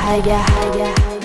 higher, higher. higher.